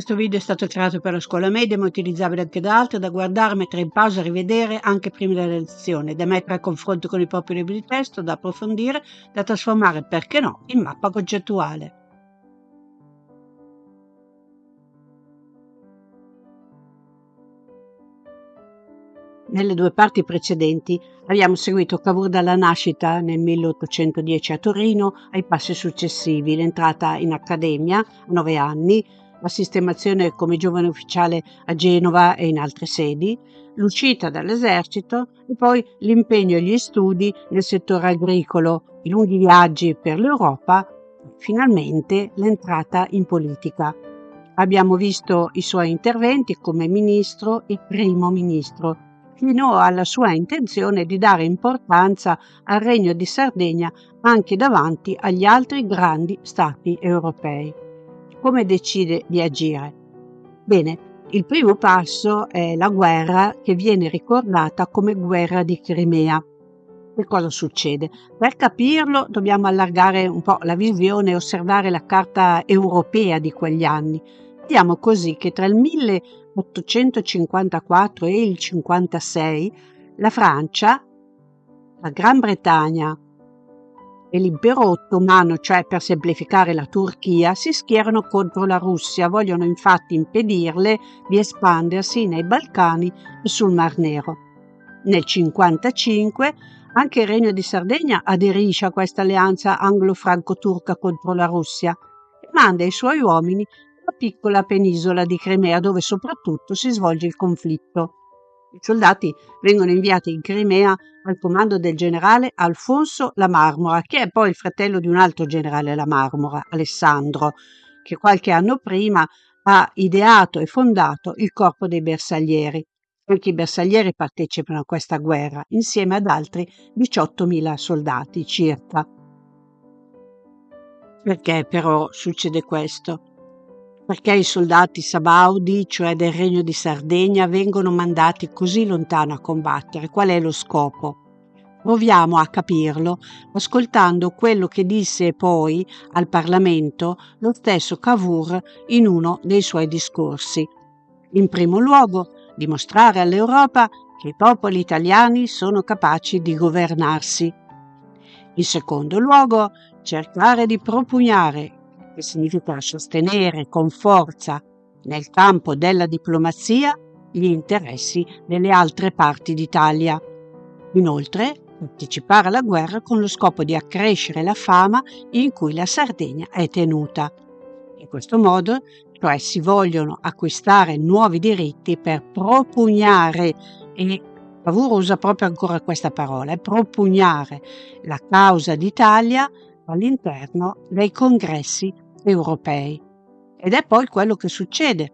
Questo video è stato creato per la scuola media, ma utilizzabile anche da altri, da guardare, mettere in pausa, rivedere anche prima della lezione, da mettere a confronto con i propri libri di testo, da approfondire, da trasformare, perché no, in mappa concettuale. Nelle due parti precedenti abbiamo seguito Cavour dalla nascita nel 1810 a Torino ai passi successivi, l'entrata in accademia a nove anni, la sistemazione come giovane ufficiale a Genova e in altre sedi, l'uscita dall'esercito e poi l'impegno e gli studi nel settore agricolo, i lunghi viaggi per l'Europa, finalmente l'entrata in politica. Abbiamo visto i suoi interventi come ministro e primo ministro, fino alla sua intenzione di dare importanza al Regno di Sardegna anche davanti agli altri grandi stati europei come decide di agire? Bene, il primo passo è la guerra che viene ricordata come guerra di Crimea. Che cosa succede? Per capirlo dobbiamo allargare un po' la visione e osservare la carta europea di quegli anni. Vediamo così che tra il 1854 e il 56 la Francia, la Gran Bretagna, e l'impero ottomano, cioè per semplificare la Turchia, si schierano contro la Russia, vogliono infatti impedirle di espandersi nei Balcani e sul Mar Nero. Nel 1955 anche il Regno di Sardegna aderisce a questa alleanza anglo-franco-turca contro la Russia e manda i suoi uomini alla piccola penisola di Crimea dove soprattutto si svolge il conflitto. I soldati vengono inviati in Crimea al comando del generale Alfonso La Marmora, che è poi il fratello di un altro generale La Marmora, Alessandro, che qualche anno prima ha ideato e fondato il corpo dei bersaglieri. Anche i bersaglieri partecipano a questa guerra, insieme ad altri 18.000 soldati circa. Perché però succede questo? Perché i soldati sabaudi, cioè del Regno di Sardegna, vengono mandati così lontano a combattere? Qual è lo scopo? Proviamo a capirlo ascoltando quello che disse poi al Parlamento lo stesso Cavour in uno dei suoi discorsi. In primo luogo, dimostrare all'Europa che i popoli italiani sono capaci di governarsi. In secondo luogo, cercare di propugnare che significa sostenere con forza nel campo della diplomazia gli interessi delle altre parti d'Italia. Inoltre, partecipare alla guerra con lo scopo di accrescere la fama in cui la Sardegna è tenuta. In questo modo, cioè si vogliono acquistare nuovi diritti per propugnare e Cavour usa proprio ancora questa parola, propugnare la causa d'Italia all'interno dei congressi europei. Ed è poi quello che succede.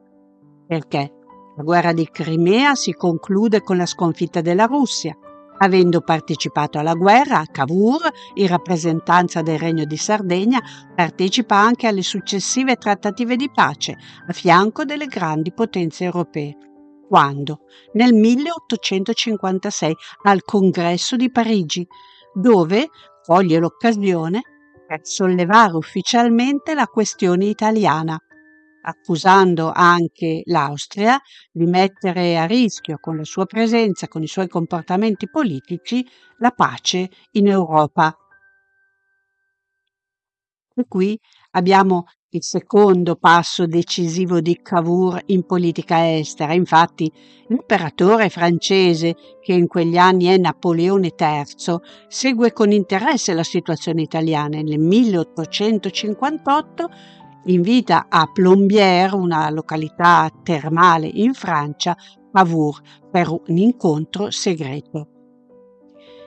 Perché? La guerra di Crimea si conclude con la sconfitta della Russia. Avendo partecipato alla guerra, Cavour, in rappresentanza del Regno di Sardegna, partecipa anche alle successive trattative di pace a fianco delle grandi potenze europee. Quando? Nel 1856 al Congresso di Parigi, dove coglie l'occasione per sollevare ufficialmente la questione italiana, accusando anche l'Austria di mettere a rischio con la sua presenza, con i suoi comportamenti politici, la pace in Europa. E qui abbiamo il secondo passo decisivo di Cavour in politica estera. Infatti, l'imperatore francese, che in quegli anni è Napoleone III, segue con interesse la situazione italiana e nel 1858 invita a Plombières, una località termale in Francia, Cavour per un incontro segreto.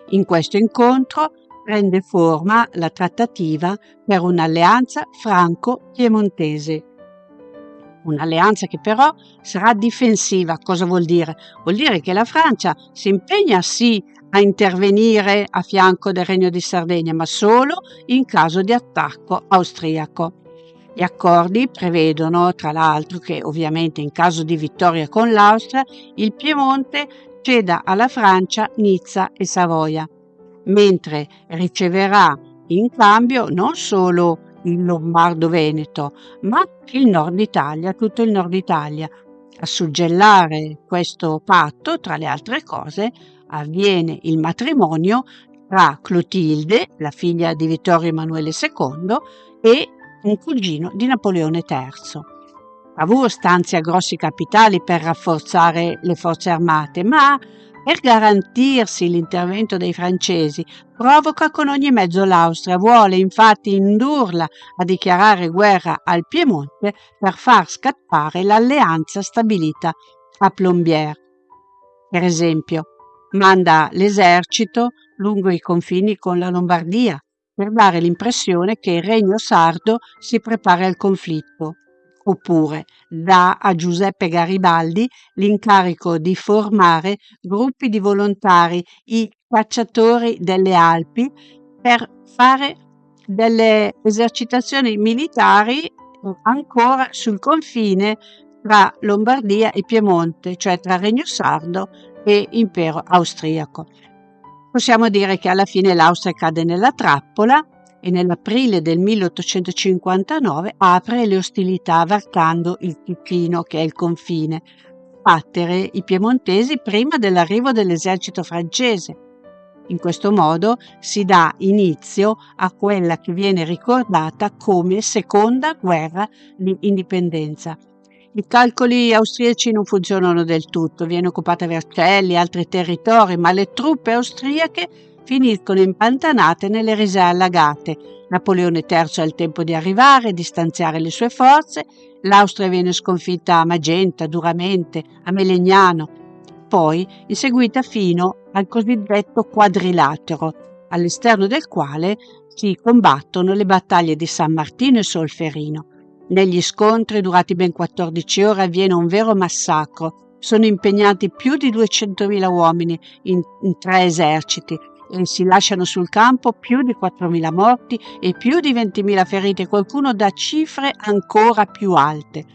In questo incontro prende forma la trattativa per un'alleanza franco-piemontese. Un'alleanza che però sarà difensiva. Cosa vuol dire? Vuol dire che la Francia si impegna sì a intervenire a fianco del Regno di Sardegna, ma solo in caso di attacco austriaco. Gli accordi prevedono, tra l'altro, che ovviamente in caso di vittoria con l'Austria, il Piemonte ceda alla Francia Nizza e Savoia mentre riceverà in cambio non solo il Lombardo-Veneto, ma il nord Italia, tutto il nord Italia. A suggellare questo patto, tra le altre cose, avviene il matrimonio tra Clotilde, la figlia di Vittorio Emanuele II, e un cugino di Napoleone III. Cavour stanzia grossi capitali per rafforzare le forze armate, ma per garantirsi l'intervento dei francesi provoca con ogni mezzo l'Austria, vuole infatti indurla a dichiarare guerra al Piemonte per far scattare l'alleanza stabilita a Plombières. Per esempio, manda l'esercito lungo i confini con la Lombardia per dare l'impressione che il regno sardo si prepara al conflitto oppure dà a Giuseppe Garibaldi l'incarico di formare gruppi di volontari, i cacciatori delle Alpi, per fare delle esercitazioni militari ancora sul confine tra Lombardia e Piemonte, cioè tra Regno Sardo e Impero austriaco. Possiamo dire che alla fine l'Austria cade nella trappola e nell'aprile del 1859 apre le ostilità varcando il Ticino, che è il confine, battere i piemontesi prima dell'arrivo dell'esercito francese. In questo modo si dà inizio a quella che viene ricordata come seconda guerra di indipendenza. I calcoli austriaci non funzionano del tutto, viene occupata Vercelli e altri territori, ma le truppe austriache finiscono impantanate nelle risee allagate. Napoleone III ha il tempo di arrivare, di stanziare le sue forze, l'Austria viene sconfitta a Magenta, duramente, a Melegnano, poi inseguita fino al cosiddetto quadrilatero, all'esterno del quale si combattono le battaglie di San Martino e Solferino. Negli scontri durati ben 14 ore avviene un vero massacro. Sono impegnati più di 200.000 uomini in, in tre eserciti, e si lasciano sul campo più di 4.000 morti e più di 20.000 feriti, qualcuno da cifre ancora più alte.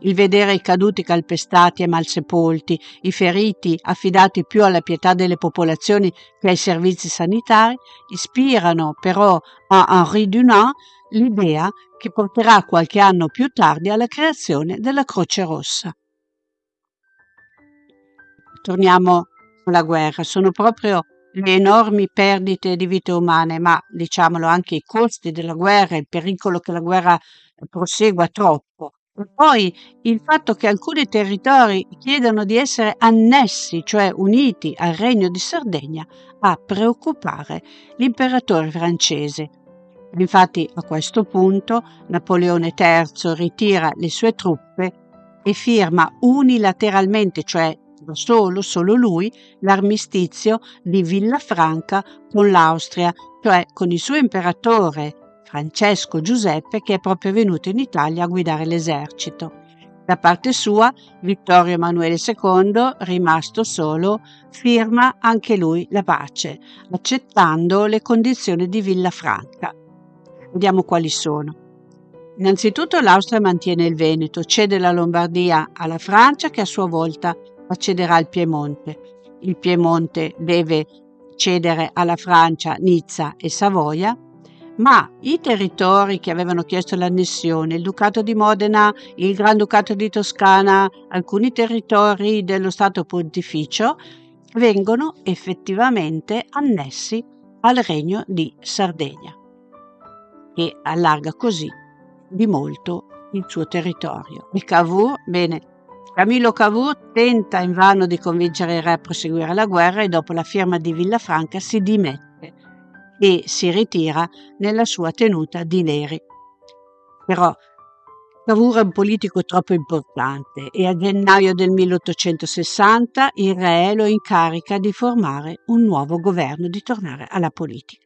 Il vedere i caduti calpestati e malsepolti, i feriti affidati più alla pietà delle popolazioni che ai servizi sanitari, ispirano però a Henri Dunant l'idea che porterà qualche anno più tardi alla creazione della Croce Rossa. Torniamo alla guerra, sono proprio le enormi perdite di vite umane, ma diciamolo anche i costi della guerra, il pericolo che la guerra prosegua troppo. E poi il fatto che alcuni territori chiedano di essere annessi, cioè uniti al Regno di Sardegna, a preoccupare l'imperatore francese. Infatti a questo punto Napoleone III ritira le sue truppe e firma unilateralmente, cioè solo, solo lui, l'armistizio di Villafranca con l'Austria, cioè con il suo imperatore Francesco Giuseppe che è proprio venuto in Italia a guidare l'esercito. Da parte sua, Vittorio Emanuele II, rimasto solo, firma anche lui la pace, accettando le condizioni di Villafranca. Vediamo quali sono. Innanzitutto l'Austria mantiene il Veneto, cede la Lombardia alla Francia che a sua volta accederà al Piemonte. Il Piemonte deve cedere alla Francia Nizza e Savoia, ma i territori che avevano chiesto l'annessione, il Ducato di Modena, il Granducato di Toscana, alcuni territori dello Stato Pontificio, vengono effettivamente annessi al Regno di Sardegna, che allarga così di molto il suo territorio. E Cavour, bene, Camillo Cavour tenta invano di convincere il re a proseguire la guerra e dopo la firma di Villafranca si dimette e si ritira nella sua tenuta di Neri. Però Cavour è un politico troppo importante e a gennaio del 1860 il re lo incarica di formare un nuovo governo, di tornare alla politica.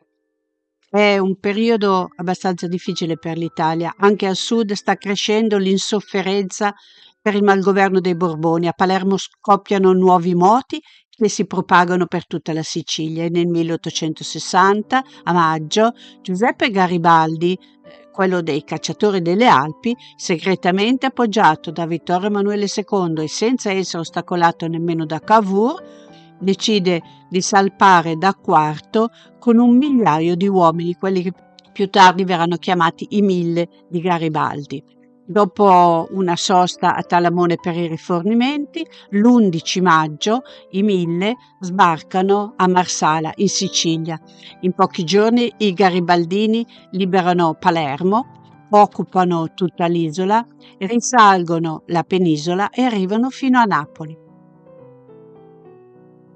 È un periodo abbastanza difficile per l'Italia, anche al sud sta crescendo l'insofferenza per il malgoverno dei Borboni. A Palermo scoppiano nuovi moti che si propagano per tutta la Sicilia nel 1860, a maggio, Giuseppe Garibaldi, eh, quello dei cacciatori delle Alpi, segretamente appoggiato da Vittorio Emanuele II e senza essere ostacolato nemmeno da Cavour, decide di salpare da Quarto con un migliaio di uomini, quelli Più tardi verranno chiamati i Mille di Garibaldi. Dopo una sosta a Talamone per i rifornimenti, l'11 maggio i Mille sbarcano a Marsala, in Sicilia. In pochi giorni i garibaldini liberano Palermo, occupano tutta l'isola, risalgono la penisola e arrivano fino a Napoli.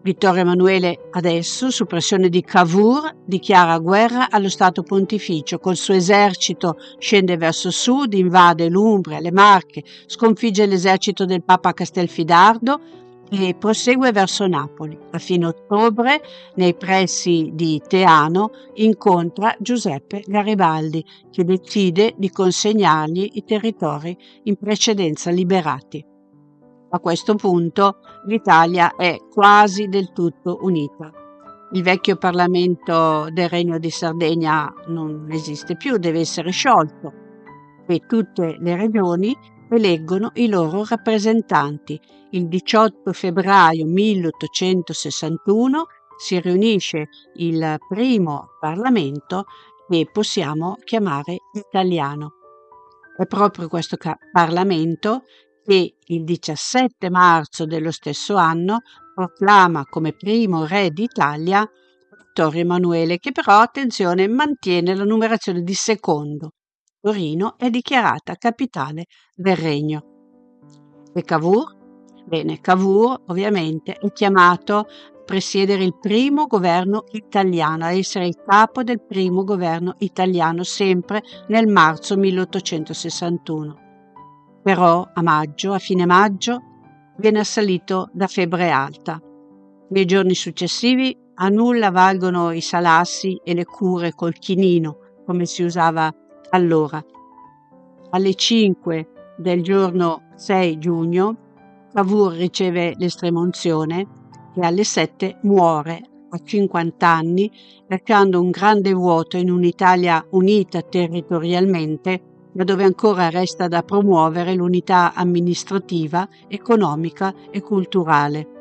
Vittorio Emanuele adesso, su pressione di Cavour, dichiara guerra allo Stato Pontificio. Col suo esercito scende verso sud, invade l'Umbria, le Marche, sconfigge l'esercito del Papa Castelfidardo e prosegue verso Napoli. A fine ottobre, nei pressi di Teano, incontra Giuseppe Garibaldi, che decide di consegnargli i territori in precedenza liberati. A questo punto l'Italia è quasi del tutto unita. Il vecchio Parlamento del Regno di Sardegna non esiste più, deve essere sciolto e tutte le regioni eleggono i loro rappresentanti. Il 18 febbraio 1861 si riunisce il primo Parlamento che possiamo chiamare italiano. È proprio questo Parlamento che il 17 marzo dello stesso anno proclama come primo re d'Italia Vittorio Emanuele, che però, attenzione, mantiene la numerazione di secondo. Torino è dichiarata capitale del regno. E Cavour? Bene, Cavour ovviamente è chiamato a presiedere il primo governo italiano, a essere il capo del primo governo italiano sempre nel marzo 1861 però a maggio, a fine maggio, viene assalito da febbre alta. Nei giorni successivi a nulla valgono i salassi e le cure col chinino, come si usava allora. Alle 5 del giorno 6 giugno Cavour riceve l'estremunzione e alle 7 muore a 50 anni, lasciando un grande vuoto in un'Italia unita territorialmente ma dove ancora resta da promuovere l'unità amministrativa, economica e culturale.